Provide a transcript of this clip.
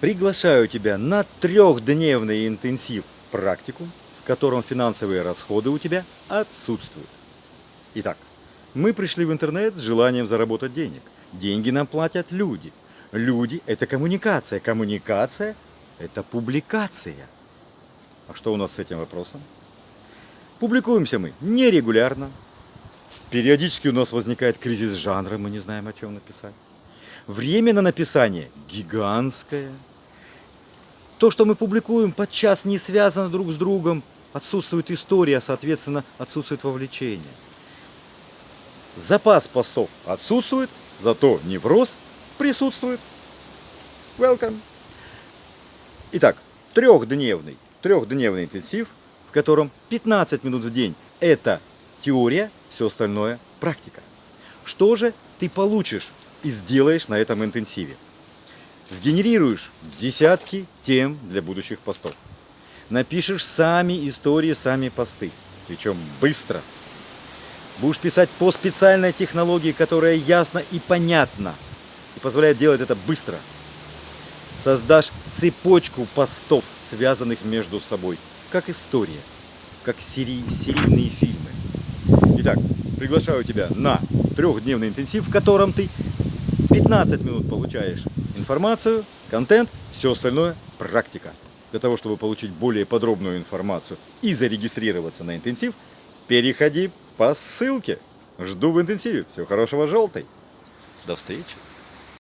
Приглашаю тебя на трехдневный интенсив практикум, в котором финансовые расходы у тебя отсутствуют. Итак, мы пришли в интернет с желанием заработать денег. Деньги нам платят люди. Люди – это коммуникация. Коммуникация – это публикация. А что у нас с этим вопросом? Публикуемся мы нерегулярно. Периодически у нас возникает кризис жанра, мы не знаем, о чем написать. Время на написание гигантское. То, что мы публикуем, подчас не связано друг с другом. Отсутствует история, соответственно, отсутствует вовлечение. Запас постов отсутствует, зато невроз присутствует. Welcome. Итак, трехдневный, трехдневный интенсив, в котором 15 минут в день – это теория, все остальное – практика. Что же ты получишь и сделаешь на этом интенсиве. Сгенерируешь десятки тем для будущих постов. Напишешь сами истории, сами посты. Причем быстро. Будешь писать по специальной технологии, которая ясна и понятна. И позволяет делать это быстро. Создашь цепочку постов, связанных между собой. Как история. Как серий, серийные фильмы. Итак, приглашаю тебя на трехдневный интенсив, в котором ты 15 минут получаешь информацию, контент, все остальное практика. Для того, чтобы получить более подробную информацию и зарегистрироваться на интенсив, переходи по ссылке. Жду в интенсиве. Всего хорошего, желтый. До встречи.